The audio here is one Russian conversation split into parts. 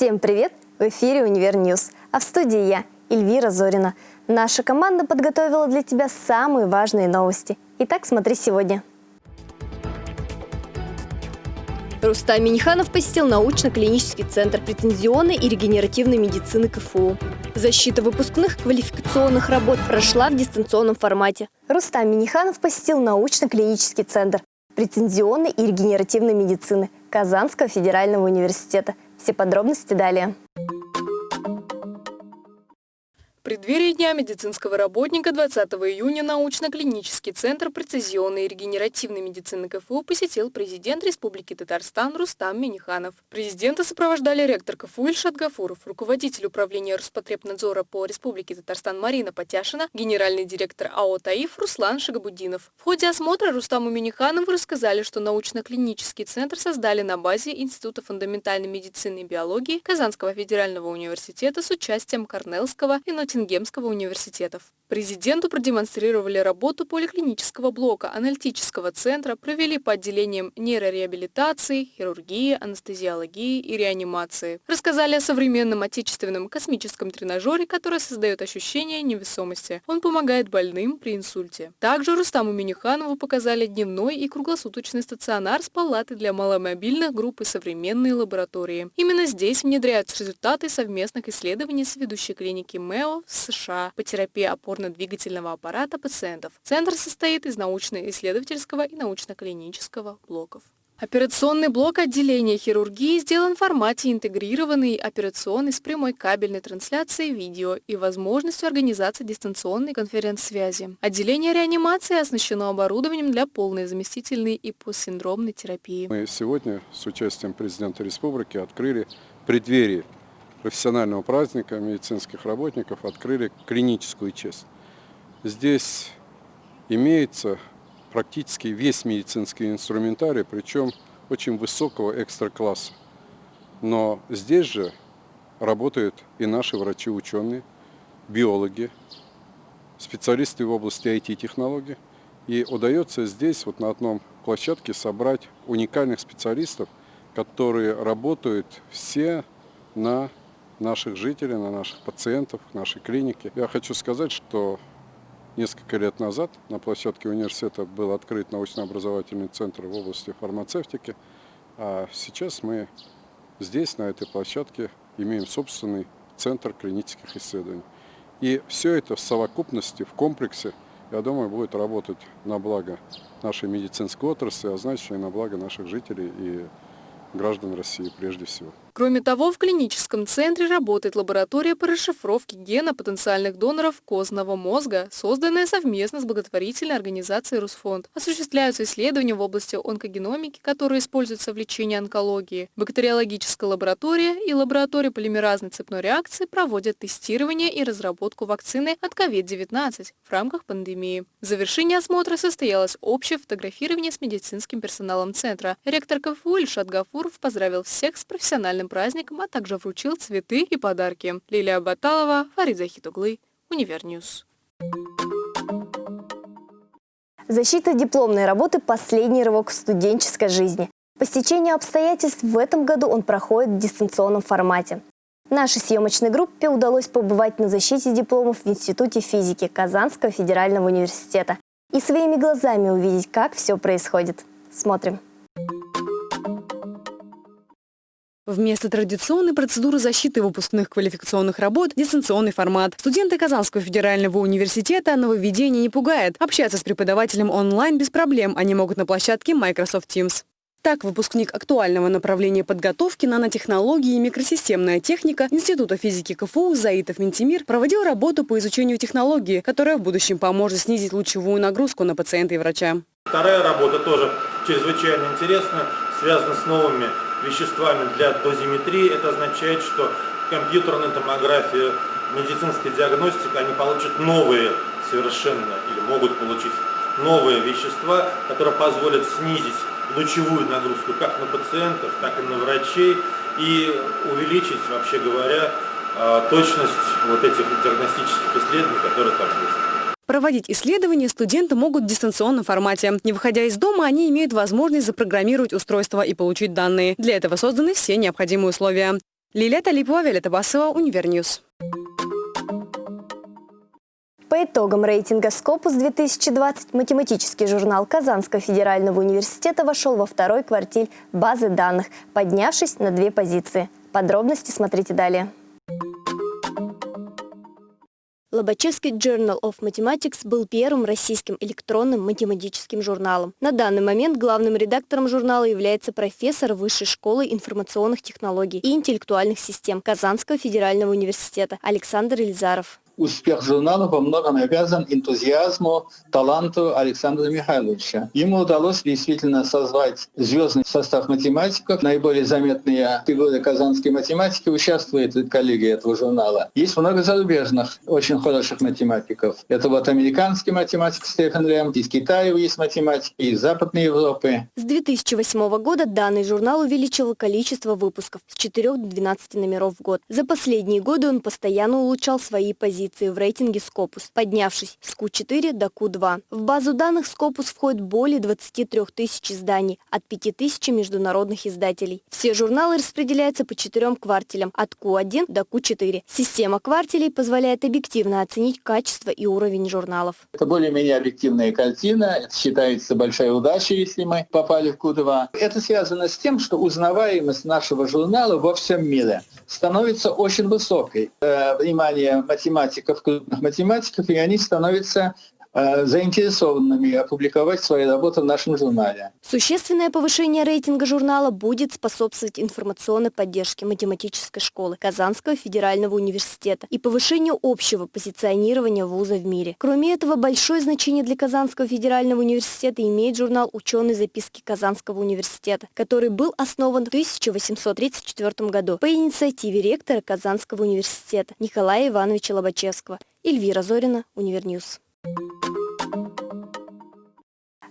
Всем привет! В эфире «Univer News», а в студии я, Эльвира Зорина. Наша команда подготовила для тебя самые важные новости. Итак, смотри сегодня. Рустам Миниханов посетил научно-клинический центр прецизионной и регенеративной медицины КФУ. Защита выпускных квалификационных работ прошла в дистанционном формате. Рустам Миниханов посетил научно-клинический центр прецизионной и регенеративной медицины Казанского федерального университета. Все подробности далее преддверии Дня медицинского работника 20 июня научно-клинический центр прецизионной и регенеративной медицины КФУ посетил президент Республики Татарстан Рустам Миниханов. Президента сопровождали ректор КФУ Ильшат Гафуров, руководитель управления Роспотребнадзора по Республике Татарстан Марина Потяшина, генеральный директор АО «Таиф» Руслан Шагабудинов. В ходе осмотра Рустаму Миниханову рассказали, что научно-клинический центр создали на базе Института фундаментальной медицины и биологии Казанского федерального университета с участием Корнеллского и Нотинг Ноттингемского университетов. Президенту продемонстрировали работу поликлинического блока, аналитического центра, провели по отделениям нейрореабилитации, хирургии, анестезиологии и реанимации. Рассказали о современном отечественном космическом тренажере, который создает ощущение невесомости. Он помогает больным при инсульте. Также Рустаму Миниханову показали дневной и круглосуточный стационар с палатой для маломобильных групп и современные лаборатории. Именно здесь внедряются результаты совместных исследований с ведущей клиники МЭО в США по терапии опорно-двигательного аппарата пациентов. Центр состоит из научно-исследовательского и научно-клинического блоков. Операционный блок отделения хирургии сделан в формате интегрированной операционной с прямой кабельной трансляцией видео и возможностью организации дистанционной конференц-связи. Отделение реанимации оснащено оборудованием для полной заместительной и постсиндромной терапии. Мы сегодня с участием президента республики открыли преддверие профессионального праздника медицинских работников открыли клиническую часть. Здесь имеется практически весь медицинский инструментарий, причем очень высокого экстра-класса. Но здесь же работают и наши врачи-ученые, биологи, специалисты в области IT-технологий. И удается здесь вот на одном площадке собрать уникальных специалистов, которые работают все на наших жителей, на наших пациентов, нашей клиники. Я хочу сказать, что несколько лет назад на площадке университета был открыт научно-образовательный центр в области фармацевтики, а сейчас мы здесь, на этой площадке, имеем собственный центр клинических исследований. И все это в совокупности, в комплексе, я думаю, будет работать на благо нашей медицинской отрасли, а значит и на благо наших жителей и граждан России прежде всего. Кроме того, в клиническом центре работает лаборатория по расшифровке гена потенциальных доноров костного мозга, созданная совместно с благотворительной организацией «Русфонд». Осуществляются исследования в области онкогеномики, которые используются в лечении онкологии. Бактериологическая лаборатория и лаборатория полимеразной цепной реакции проводят тестирование и разработку вакцины от COVID-19 в рамках пандемии. В завершении осмотра состоялось общее фотографирование с медицинским персоналом центра. Ректор КФУ Ильшат Гафуров поздравил всех с профессиональным праздником, а также вручил цветы и подарки. Лилия Баталова, Фарид Захитоглы, Univer News. Защита дипломной работы – последний рывок в студенческой жизни. По стечению обстоятельств в этом году он проходит в дистанционном формате. Нашей съемочной группе удалось побывать на защите дипломов в Институте физики Казанского федерального университета и своими глазами увидеть, как все происходит. Смотрим. Вместо традиционной процедуры защиты выпускных квалификационных работ – дистанционный формат. Студенты Казанского федерального университета нововведение не пугает. Общаться с преподавателем онлайн без проблем они могут на площадке Microsoft Teams. Так, выпускник актуального направления подготовки нанотехнологии и микросистемная техника Института физики КФУ Заитов Ментимир проводил работу по изучению технологии, которая в будущем поможет снизить лучевую нагрузку на пациента и врача. Вторая работа тоже чрезвычайно интересная, связана с новыми веществами для дозиметрии. Это означает, что компьютерная томография, медицинская диагностика, они получат новые совершенно, или могут получить новые вещества, которые позволят снизить лучевую нагрузку как на пациентов, так и на врачей и увеличить, вообще говоря, а, точность вот этих диагностических исследований, которые там есть. Проводить исследования студенты могут в дистанционном формате. Не выходя из дома, они имеют возможность запрограммировать устройство и получить данные. Для этого созданы все необходимые условия. Лилия Талипова, Виолетта Басова, Univer News. По итогам рейтинга Scopus 2020 математический журнал Казанского федерального университета вошел во второй квартиль базы данных, поднявшись на две позиции. Подробности смотрите далее. Лобачевский Journal of Mathematics был первым российским электронным математическим журналом. На данный момент главным редактором журнала является профессор Высшей школы информационных технологий и интеллектуальных систем Казанского федерального университета Александр Ильзаров успех журнала во многом обязан энтузиазму, таланту Александра Михайловича. Ему удалось действительно созвать звездный состав математиков. Наиболее заметные фигуры казанской математики участвуют в коллегии этого журнала. Есть много зарубежных, очень хороших математиков. Это вот американский математик Стефан Лем, из Китая есть математики, из Западной Европы. С 2008 года данный журнал увеличил количество выпусков с 4 до 12 номеров в год. За последние годы он постоянно улучшал свои позиции позиции в рейтинге Scopus, поднявшись с Q4 до Q2. В базу данных Scopus входит более 23 тысяч изданий от 5 тысяч международных издателей. Все журналы распределяются по четырем квартелям от Q1 до Q4. Система квартелей позволяет объективно оценить качество и уровень журналов. Это более-менее объективная картина. Это считается большая удача, если мы попали в Q2. Это связано с тем, что узнаваемость нашего журнала во всем мире становится очень высокой. Э, внимание математиков, крупных математиков, и они становятся заинтересованными опубликовать свои работы в нашем журнале. Существенное повышение рейтинга журнала будет способствовать информационной поддержке математической школы Казанского федерального университета и повышению общего позиционирования вуза в мире. Кроме этого, большое значение для Казанского федерального университета имеет журнал «Ученые записки Казанского университета», который был основан в 1834 году по инициативе ректора Казанского университета Николая Ивановича Лобачевского. Эльвира Зорина, Univer News. Thank you.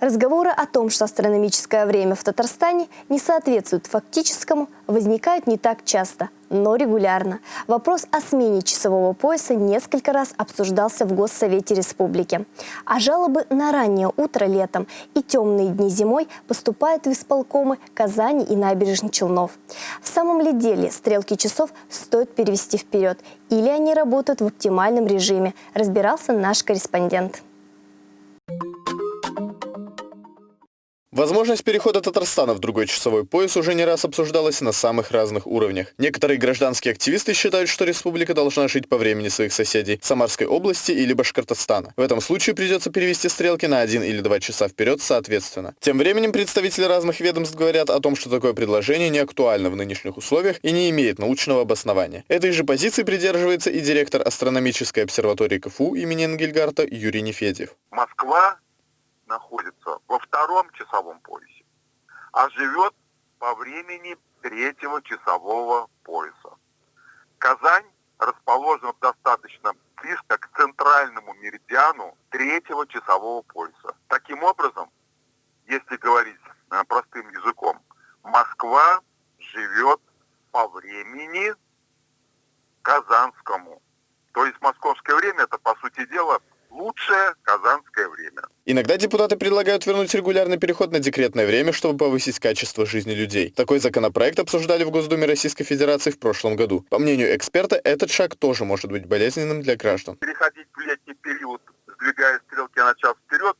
Разговоры о том, что астрономическое время в Татарстане не соответствует фактическому, возникают не так часто, но регулярно. Вопрос о смене часового пояса несколько раз обсуждался в Госсовете Республики. А жалобы на раннее утро летом и темные дни зимой поступают в исполкомы Казани и набережных Челнов. В самом ли деле стрелки часов стоит перевести вперед или они работают в оптимальном режиме, разбирался наш корреспондент. Возможность перехода Татарстана в другой часовой пояс уже не раз обсуждалась на самых разных уровнях. Некоторые гражданские активисты считают, что республика должна жить по времени своих соседей – Самарской области или Башкортостана. В этом случае придется перевести стрелки на один или два часа вперед соответственно. Тем временем представители разных ведомств говорят о том, что такое предложение не актуально в нынешних условиях и не имеет научного обоснования. Этой же позиции придерживается и директор астрономической обсерватории КФУ имени Энгельгарта Юрий Нефедьев. Москва находится во втором часовом поясе, а живет по времени третьего часового пояса. Казань расположена достаточно близко к центральному меридиану третьего часового пояса. Таким образом, если говорить э, простым языком, Москва живет по времени казанскому. То есть московское время это, по сути дела, лучшее казанское время. Иногда депутаты предлагают вернуть регулярный переход на декретное время, чтобы повысить качество жизни людей. Такой законопроект обсуждали в Госдуме Российской Федерации в прошлом году. По мнению эксперта, этот шаг тоже может быть болезненным для граждан. Переходить в летний период, сдвигая стрелки на час вперед,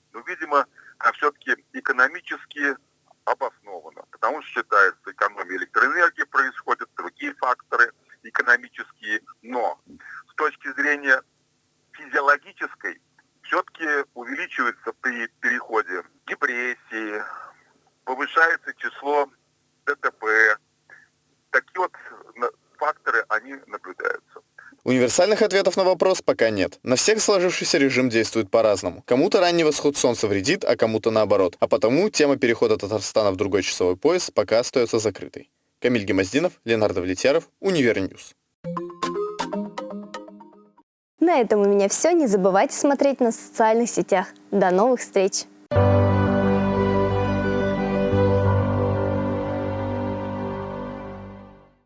увеличивается при переходе депрессии, повышается число ДТП. Такие вот факторы, они наблюдаются. Универсальных ответов на вопрос пока нет. На всех сложившийся режим действует по-разному. Кому-то ранний восход солнца вредит, а кому-то наоборот. А потому тема перехода Татарстана в другой часовой пояс пока остается закрытой. Камиль Гемаздинов, Ленар Давлетьяров, Univer News. На этом у меня все. Не забывайте смотреть на социальных сетях. До новых встреч!